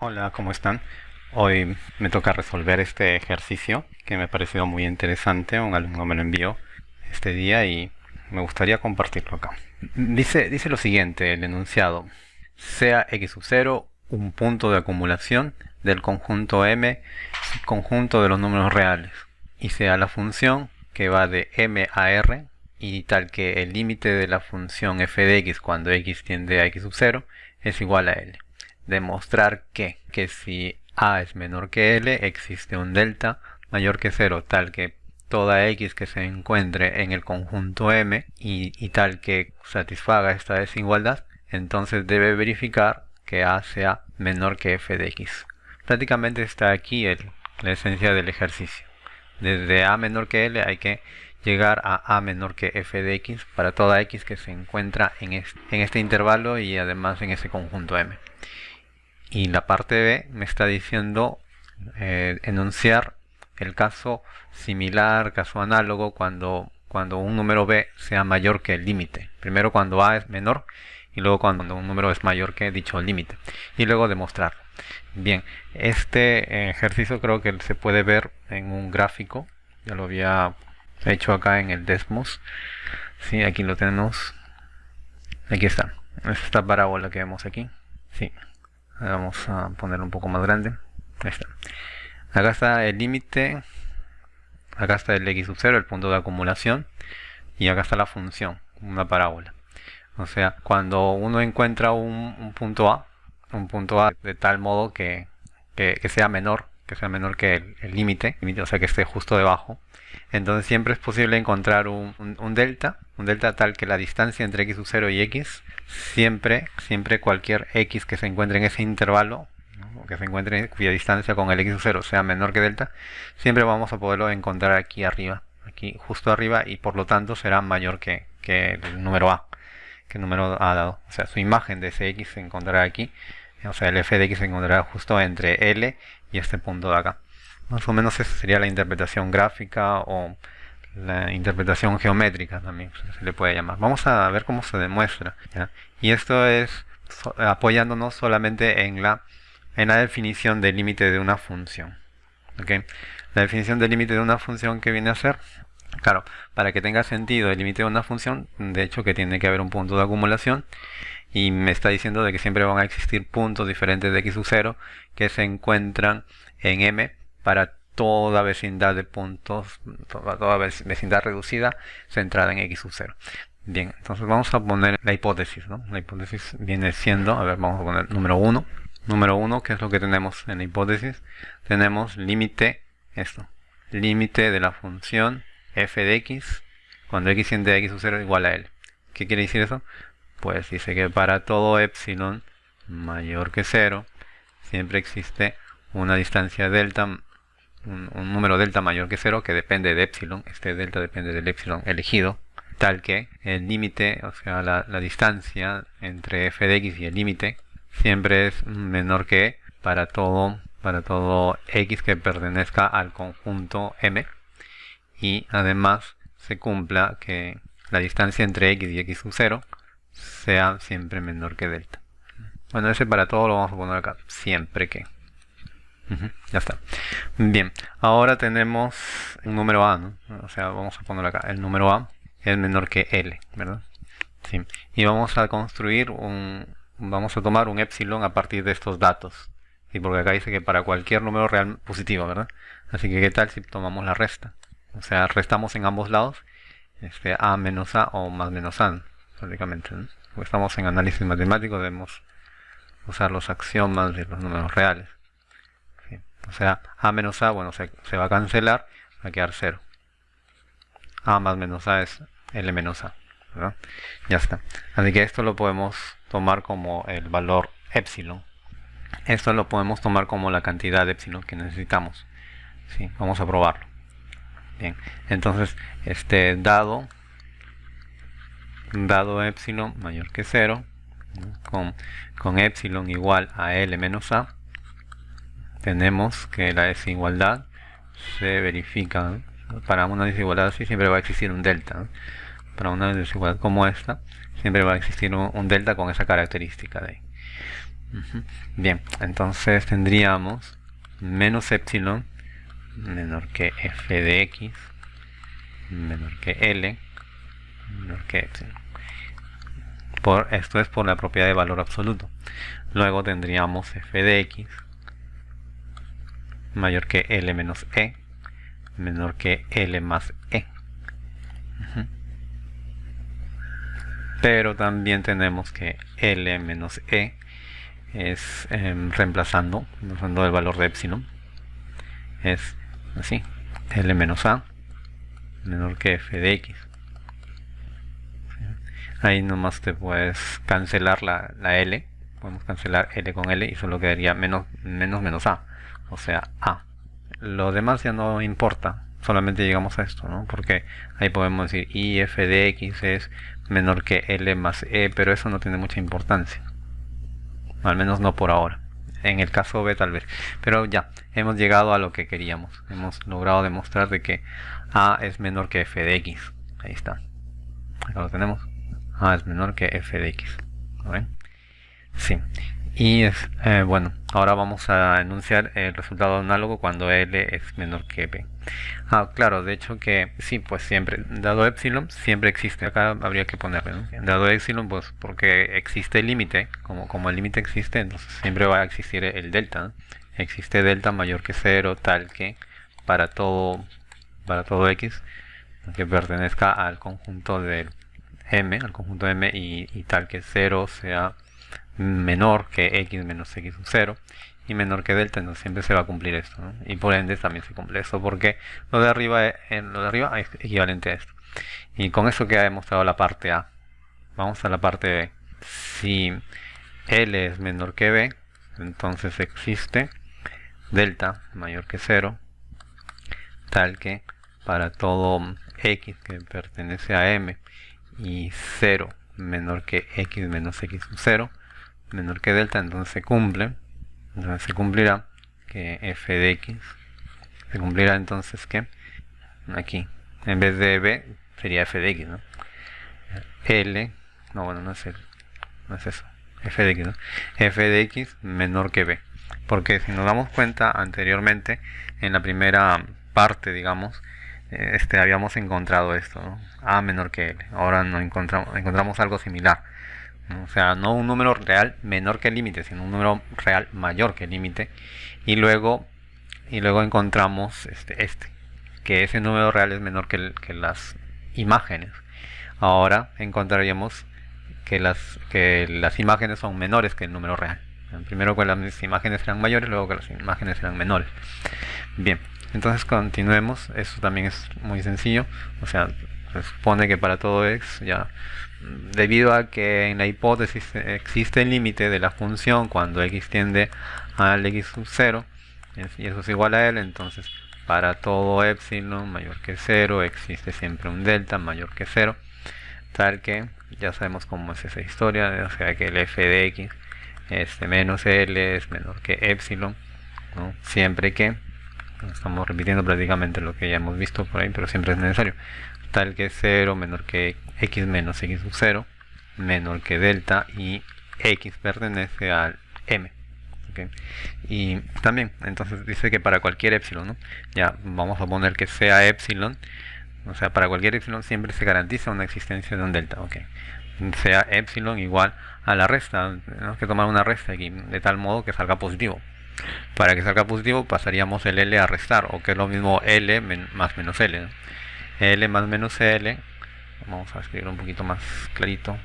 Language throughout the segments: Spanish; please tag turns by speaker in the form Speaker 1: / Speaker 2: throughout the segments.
Speaker 1: Hola, ¿cómo están? Hoy me toca resolver este ejercicio que me ha parecido muy interesante. Un alumno me lo envió este día y me gustaría compartirlo acá. Dice, dice lo siguiente, el enunciado. Sea x sub 0 un punto de acumulación del conjunto m, conjunto de los números reales. Y sea la función que va de m a r y tal que el límite de la función f de x cuando x tiende a x sub 0 es igual a l demostrar que, que si a es menor que l, existe un delta mayor que 0, tal que toda x que se encuentre en el conjunto M y, tal que satisfaga esta desigualdad, entonces debe verificar que A sea menor que f de x. Prácticamente está aquí el, la esencia del ejercicio. Desde A menor que L hay que llegar a A menor que f de x para toda x que se encuentra en este, en este intervalo y además en ese conjunto M y la parte B me está diciendo eh, enunciar el caso similar, caso análogo, cuando, cuando un número B sea mayor que el límite. Primero cuando A es menor y luego cuando un número es mayor que dicho límite. Y luego demostrarlo. Bien, este ejercicio creo que se puede ver en un gráfico. Ya lo había hecho acá en el Desmos. Sí, aquí lo tenemos. Aquí está. Esta parábola que vemos aquí. Sí, vamos a ponerlo un poco más grande. Ahí acá está el límite. Acá está el x sub 0 el punto de acumulación. Y acá está la función una parábola. O sea cuando uno encuentra un, punto a un punto a de tal modo que, que, sea menor que sea menor que el límite o sea que esté justo debajo entonces siempre es posible encontrar un, delta un delta tal que la distancia entre x sub 0 y x siempre, siempre cualquier x que se encuentre en ese intervalo, que se encuentre cuya distancia con el x sub 0 sea menor que delta, siempre vamos a poderlo encontrar aquí arriba, aquí justo arriba y por lo tanto será mayor que, el número a, que el número a dado. O sea, su imagen de ese x se encontrará aquí, o sea, el f de x se encontrará justo entre L y este punto de acá. Más o menos esa sería la interpretación gráfica o la interpretación geométrica también se le puede llamar. Vamos a ver cómo se demuestra. Y esto es apoyándonos solamente en la, en la definición del límite de una función. La definición del límite de una función que viene a ser, claro, para que tenga sentido el límite de una función, de hecho que tiene que haber un punto de acumulación y me está diciendo de que siempre van a existir puntos diferentes de x sub 0 que se encuentran en m para toda vecindad de puntos, toda, vecindad reducida centrada en x sub 0. Bien, entonces vamos a poner la hipótesis, ¿no? La hipótesis viene siendo, a ver, vamos a poner número 1. Número 1, ¿qué es lo que tenemos en la hipótesis? Tenemos límite, esto, límite de la función f de x cuando x tiende a x sub 0 igual a l. ¿Qué quiere decir eso? Pues dice que para todo epsilon mayor que 0 siempre existe una distancia delta un, número delta mayor que 0 que depende de epsilon, este delta depende del epsilon elegido, tal que el límite, o sea, la, distancia entre f de x y el límite siempre es menor que para todo, para todo x que pertenezca al conjunto m y además se cumpla que la distancia entre x y x sub 0 sea siempre menor que delta. Bueno, ese para todo lo vamos a poner acá, siempre que ya está. Bien, ahora tenemos un número A, ¿no? O sea, vamos a poner acá, el número A es menor que L, ¿verdad? Sí. Y vamos a construir un, vamos a tomar un epsilon a partir de estos datos. ¿sí? Porque acá dice que para cualquier número real positivo, ¿verdad? Así que, ¿qué tal si tomamos la resta? O sea, restamos en ambos lados este, A menos A o más menos A, prácticamente. ¿no? Estamos en análisis matemático, debemos usar los axiomas de los números reales. O sea, A menos A, bueno, se, va a cancelar, va a quedar 0. A más menos A es L menos A. Ya está. Así que esto lo podemos tomar como el valor epsilon. Esto lo podemos tomar como la cantidad de epsilon que necesitamos. ¿Sí? Vamos a probarlo. Bien, entonces, este dado, dado epsilon mayor que 0, con, con epsilon igual a L menos A, tenemos que la desigualdad se verifica. Para una desigualdad así siempre va a existir un delta. Para una desigualdad como esta, siempre va a existir un, delta con esa característica de ahí. Bien, entonces tendríamos menos epsilon menor que f de x menor que L menor que epsilon. Por, esto es por la propiedad de valor absoluto. Luego tendríamos f de x mayor que L menos E menor que L más E. Pero también tenemos que L menos E es em, reemplazando, usando el valor de epsilon, es así, L menos A menor que f de x. Ahí nomás te puedes cancelar la, L. Podemos cancelar L con L y solo quedaría menos, menos menos A. O sea, A. Lo demás ya no importa. Solamente llegamos a esto, ¿no? Porque ahí podemos decir I f de x es menor que L más E, pero eso no tiene mucha importancia. Al menos no por ahora. En el caso B tal vez. Pero ya, hemos llegado a lo que queríamos. Hemos logrado demostrar de que a es menor que f de x. Ahí está. Acá lo tenemos. A es menor que f de x. ven? Sí. Y es, eh, bueno, ahora vamos a enunciar el resultado análogo cuando L es menor que B. Ah, claro, de hecho que sí, pues siempre, dado epsilon, siempre existe. Acá habría que ponerle, ¿no? Dado epsilon, pues porque existe el límite, como, como el límite existe, entonces siempre va a existir el delta. Existe delta mayor que cero, tal que para todo para todo x que pertenezca al conjunto de m, al conjunto m y, tal que 0 sea menor que x menos x sub 0 y menor que delta, entonces siempre se va a cumplir esto, y por ende también se cumple esto, porque lo de arriba es, lo de arriba es equivalente a esto. Y con eso queda demostrado la parte A. Vamos a la parte B. Si L es menor que B, entonces existe delta mayor que 0, tal que para todo x que pertenece a m y 0 menor que x menos x sub 0 menor que delta, entonces se cumple. Entonces se cumplirá que f de x se cumplirá entonces que aquí en vez de b sería f de x, ¿no? L, no bueno, no es, no es eso, f de x, ¿no? f de x menor que b. Porque si nos damos cuenta anteriormente, en la primera parte, digamos, este, habíamos encontrado esto, A menor que L. Ahora no encontramos, encontramos algo similar. O sea, no un número real menor que el límite, sino un número real mayor que el límite. Y luego, y luego encontramos este, este, que ese número real es menor que, que las imágenes. Ahora encontraríamos que las, que las imágenes son menores que el número real. Primero que las imágenes eran mayores, luego que las imágenes eran menores. Bien, entonces continuemos, eso también es muy sencillo, o sea, se supone que para todo x ya debido a que en la hipótesis existe el límite de la función cuando x tiende al x sub 0 y eso es igual a l, entonces para todo epsilon mayor que 0 existe siempre un delta mayor que 0 tal que ya sabemos cómo es esa historia, o sea que el f de x este menos l es menor que epsilon siempre que estamos repitiendo prácticamente lo que ya hemos visto por ahí, pero siempre es necesario. Tal que 0 menor que x menos x sub 0 menor que delta y x pertenece al m. Y también, entonces dice que para cualquier epsilon, ¿no? ya vamos a poner que sea epsilon, o sea, para cualquier epsilon siempre se garantiza una existencia de un delta. Okay. Sea epsilon igual a la resta, tenemos que tomar una resta aquí, de tal modo que salga positivo. Para que salga positivo pasaríamos el L a restar, o que es lo mismo L más menos L. L más menos L, vamos a escribir un poquito más clarito.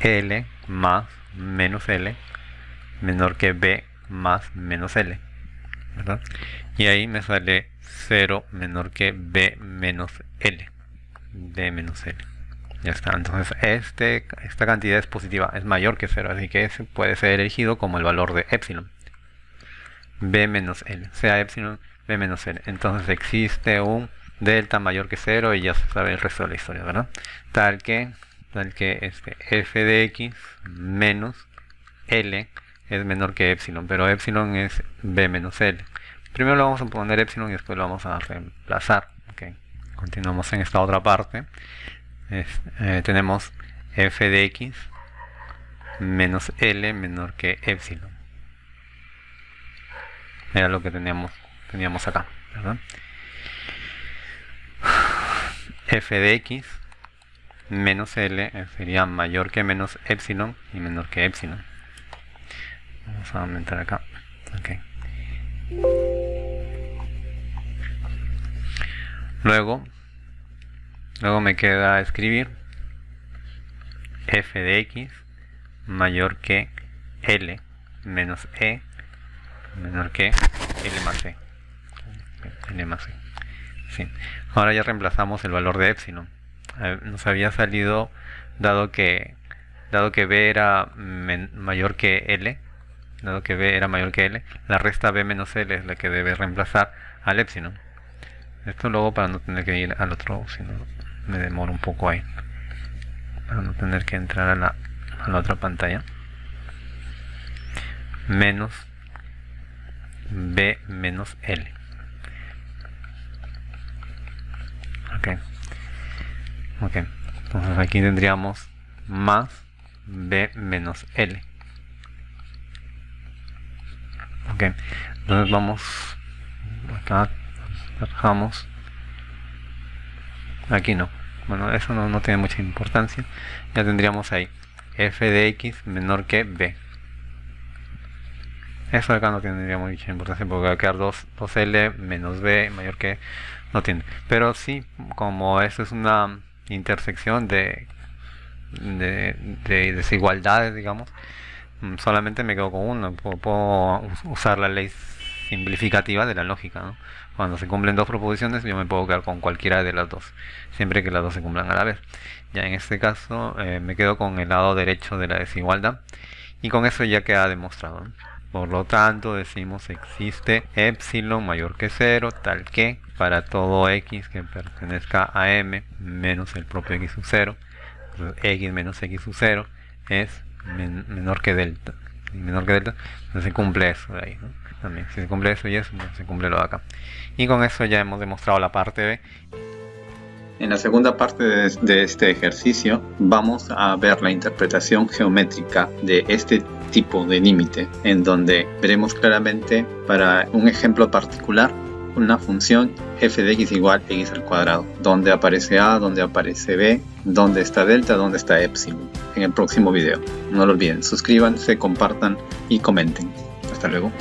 Speaker 1: L más menos L menor que B más menos L. Y ahí me sale 0 menor que B menos L. B menos L. Ya está, entonces este, esta cantidad es positiva, es mayor que 0, así que ese puede ser elegido como el valor de epsilon b menos l, sea epsilon b menos l. Entonces existe un delta mayor que 0 y ya se sabe el resto de la historia, ¿verdad? Tal que, tal que este f de x menos l es menor que epsilon, pero epsilon es b menos l. Primero lo vamos a poner epsilon y después lo vamos a reemplazar. Okay. Continuamos en esta otra parte. Eh, tenemos f de x menos L menor que epsilon. Era lo que teníamos, teníamos acá, ¿verdad? F de x menos L sería mayor que menos epsilon y menor que epsilon. Vamos a aumentar acá. Luego, luego me queda escribir f de x mayor que L menos E menor que L más E. L más E. Ahora ya reemplazamos el valor de epsilon. Nos había salido, dado que, dado que B era mayor que L, dado que B era mayor que L, la resta B menos L es la que debe reemplazar al epsilon. Esto luego para no tener que ir al otro, si no me demoro un poco ahí. Para no tener que entrar a la, a la otra pantalla. Menos B menos L. Ok. Ok. Entonces aquí tendríamos más B menos L. Ok. Entonces vamos acá Trabajamos aquí no bueno eso no, no tiene mucha importancia ya tendríamos ahí f de x menor que b eso acá no tendría mucha importancia porque va a quedar 2, l menos b mayor que no tiene pero sí como esto es una intersección de, de, de desigualdades digamos. Mm, solamente me quedo con uno puedo, usar la ley simplificativa de la lógica cuando se cumplen dos proposiciones yo me puedo quedar con cualquiera de las dos siempre que las dos se cumplan a la vez. Ya en este caso eh, me quedo con el lado derecho de la desigualdad y con eso ya queda demostrado por lo tanto decimos existe epsilon mayor que 0 tal que para todo x que pertenezca a m menos el propio x sub 0 x menos x sub 0 es menor que delta y menor que delta entonces se cumple eso de ahí ¿no? también. Si se cumple eso y eso, se cumple lo de acá. Y con eso ya hemos demostrado la parte B.
Speaker 2: En la segunda parte de este ejercicio vamos a ver la interpretación geométrica de este tipo de límite, en donde veremos claramente para un ejemplo particular una función f de x igual x al cuadrado, donde aparece a, donde aparece b, donde está delta, donde está epsilon, en el próximo video. No lo olviden, suscríbanse, compartan y comenten. Hasta luego.